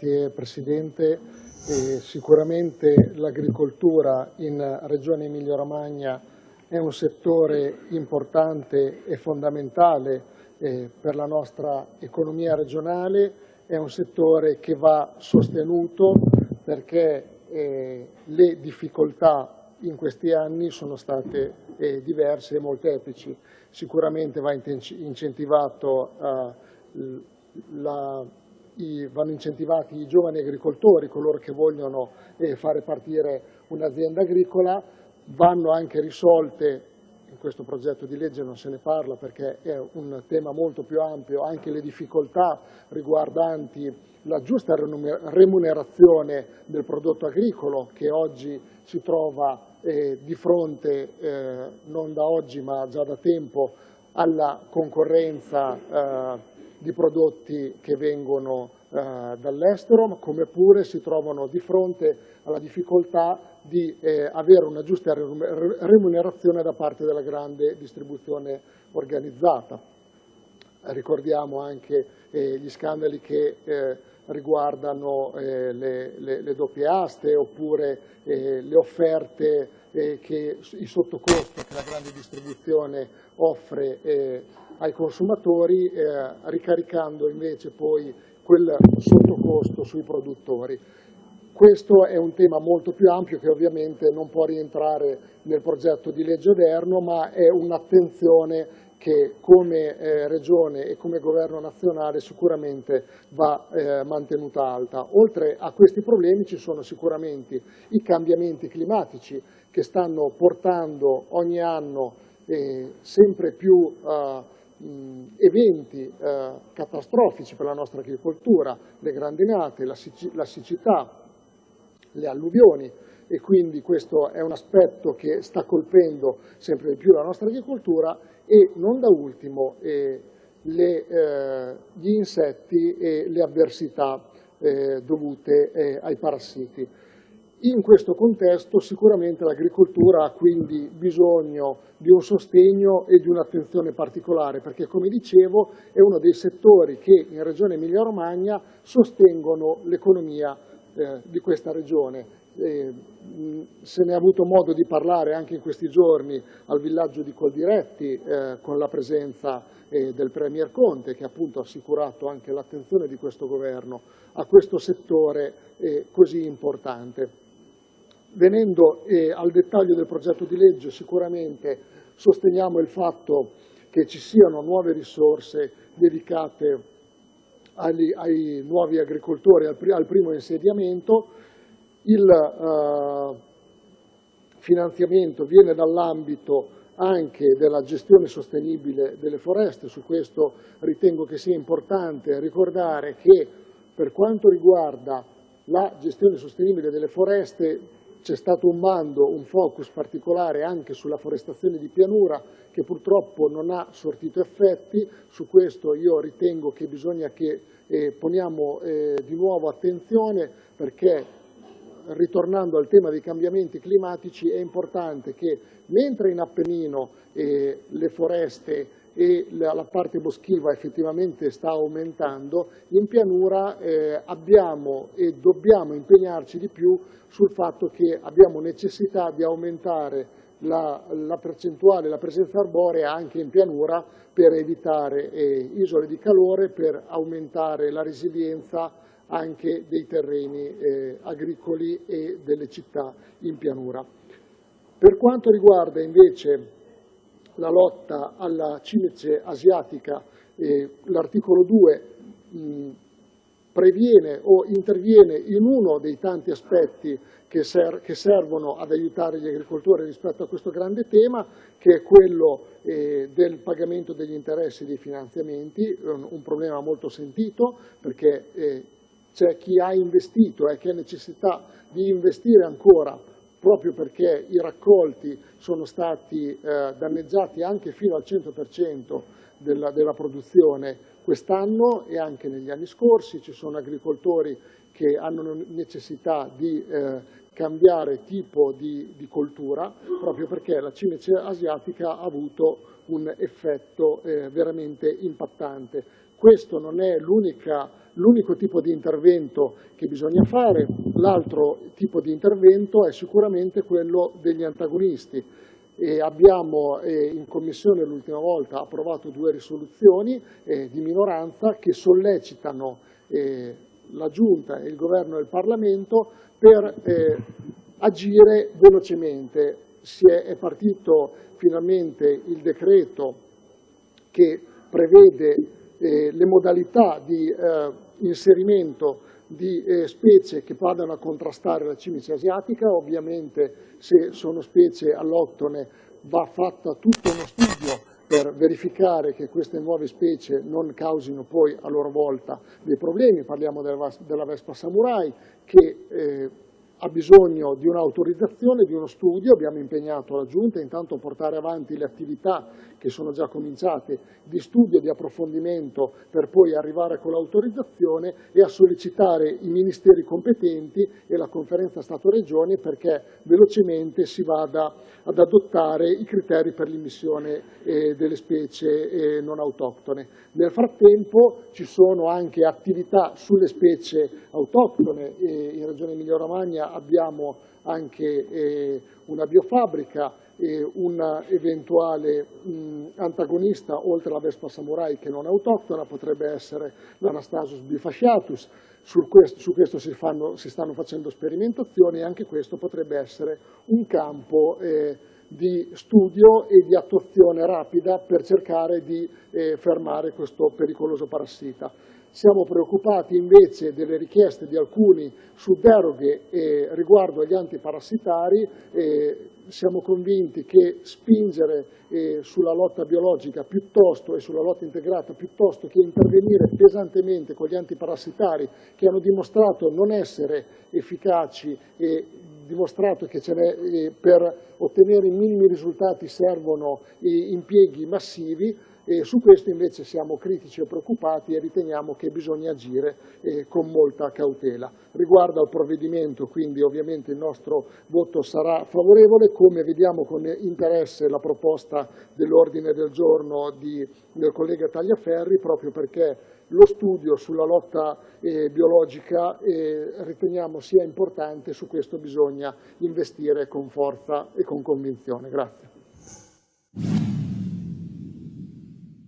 Grazie Presidente. Eh, sicuramente l'agricoltura in Regione Emilia-Romagna è un settore importante e fondamentale eh, per la nostra economia regionale, è un settore che va sostenuto perché eh, le difficoltà in questi anni sono state eh, diverse e molteplici. Sicuramente va incentivato eh, la i, vanno incentivati i giovani agricoltori, coloro che vogliono eh, fare partire un'azienda agricola, vanno anche risolte, in questo progetto di legge non se ne parla perché è un tema molto più ampio, anche le difficoltà riguardanti la giusta remunerazione del prodotto agricolo che oggi si trova eh, di fronte, eh, non da oggi ma già da tempo, alla concorrenza eh, di prodotti che vengono eh, dall'estero, come pure si trovano di fronte alla difficoltà di eh, avere una giusta remunerazione da parte della grande distribuzione organizzata. Ricordiamo anche eh, gli scandali che eh, riguardano eh, le, le, le, doppie aste oppure eh, le offerte che i sottocosto che la grande distribuzione offre ai consumatori, eh, ricaricando invece poi quel sottocosto sui produttori. Questo è un tema molto più ampio che ovviamente non può rientrare nel progetto di legge odierno, ma è un'attenzione che come eh, Regione e come Governo nazionale sicuramente va eh, mantenuta alta. Oltre a questi problemi ci sono sicuramente i cambiamenti climatici che stanno portando ogni anno eh, sempre più eh, eventi eh, catastrofici per la nostra agricoltura, le grandinate, la, la siccità, le alluvioni e quindi questo è un aspetto che sta colpendo sempre di più la nostra agricoltura e non da ultimo eh, le, eh, gli insetti e le avversità eh, dovute eh, ai parassiti. In questo contesto sicuramente l'agricoltura ha quindi bisogno di un sostegno e di un'attenzione particolare perché come dicevo è uno dei settori che in Regione Emilia-Romagna sostengono l'economia eh, di questa regione. Eh, se ne è avuto modo di parlare anche in questi giorni al villaggio di Coldiretti eh, con la presenza eh, del Premier Conte che appunto ha assicurato anche l'attenzione di questo governo a questo settore eh, così importante. Venendo eh, al dettaglio del progetto di legge, sicuramente sosteniamo il fatto che ci siano nuove risorse dedicate agli, ai nuovi agricoltori, al, al primo insediamento. Il uh, finanziamento viene dall'ambito anche della gestione sostenibile delle foreste, su questo ritengo che sia importante ricordare che per quanto riguarda la gestione sostenibile delle foreste c'è stato un bando, un focus particolare anche sulla forestazione di pianura che purtroppo non ha sortito effetti, su questo io ritengo che bisogna che eh, poniamo eh, di nuovo attenzione perché ritornando al tema dei cambiamenti climatici è importante che mentre in Appennino eh, le foreste e la parte boschiva effettivamente sta aumentando, in pianura eh, abbiamo e dobbiamo impegnarci di più sul fatto che abbiamo necessità di aumentare la, la percentuale, la presenza arborea anche in pianura per evitare eh, isole di calore, per aumentare la resilienza anche dei terreni eh, agricoli e delle città in pianura. Per quanto riguarda invece la lotta alla cimice asiatica, eh, l'articolo 2 mh, previene o interviene in uno dei tanti aspetti che, ser che, servono ad aiutare gli agricoltori rispetto a questo grande tema, che è quello eh, del pagamento degli interessi dei finanziamenti, un, un problema molto sentito perché eh, c'è chi ha investito e che ha necessità di investire ancora proprio perché i raccolti sono stati eh, danneggiati anche fino al 100% della, della produzione quest'anno e anche negli anni scorsi. Ci sono agricoltori che hanno necessità di eh, cambiare tipo di, di, coltura proprio perché la cimice asiatica ha avuto un effetto eh, veramente impattante. Questo non è l'unica l'unico tipo di intervento che bisogna fare. L'altro tipo di intervento è sicuramente quello degli antagonisti. E abbiamo eh, in Commissione l'ultima volta approvato due risoluzioni eh, di minoranza che sollecitano eh, la Giunta, il Governo e il Parlamento per eh, agire velocemente. Si è, è partito finalmente il decreto che prevede eh, le modalità di eh, inserimento di eh, specie che vadano a contrastare la cimice asiatica, ovviamente se sono specie alloctone va fatta tutto uno studio per verificare che queste nuove specie non causino poi a loro volta dei problemi, parliamo della, Vespa Samurai che eh, ha bisogno di un'autorizzazione, di uno studio, abbiamo impegnato la Giunta intanto a portare avanti le attività che sono già cominciate di studio e di approfondimento per poi arrivare con l'autorizzazione e a sollecitare i ministeri competenti e la conferenza Stato-Regioni perché velocemente si vada ad adottare i criteri per l'immissione eh, delle specie eh, non autoctone. Nel frattempo ci sono anche attività sulle specie autoctone, in Regione Abbiamo anche eh, una biofabbrica e un eventuale mh, antagonista, oltre alla Vespa Samurai che non è autoctona, potrebbe essere l'Anastasus bifasciatus. Su questo, su questo si, fanno, si, stanno facendo sperimentazioni e anche questo potrebbe essere un campo eh, di studio e di attuazione rapida per cercare di eh, fermare questo pericoloso parassita. Siamo preoccupati invece delle richieste di alcuni su deroghe eh, riguardo agli antiparassitari, eh, siamo convinti che spingere eh, sulla lotta biologica piuttosto e sulla lotta integrata piuttosto che intervenire pesantemente con gli antiparassitari che hanno dimostrato non essere efficaci e dimostrato che eh, per ottenere i minimi risultati servono impieghi massivi, e su questo invece siamo critici e preoccupati e riteniamo che bisogna agire eh, con molta cautela. Riguardo al provvedimento, quindi ovviamente il nostro voto sarà favorevole, come vediamo con interesse la proposta dell'ordine del giorno di, del collega Tagliaferri, proprio perché lo studio sulla lotta eh, biologica eh, riteniamo sia importante, su questo bisogna investire con forza e con convinzione. Grazie.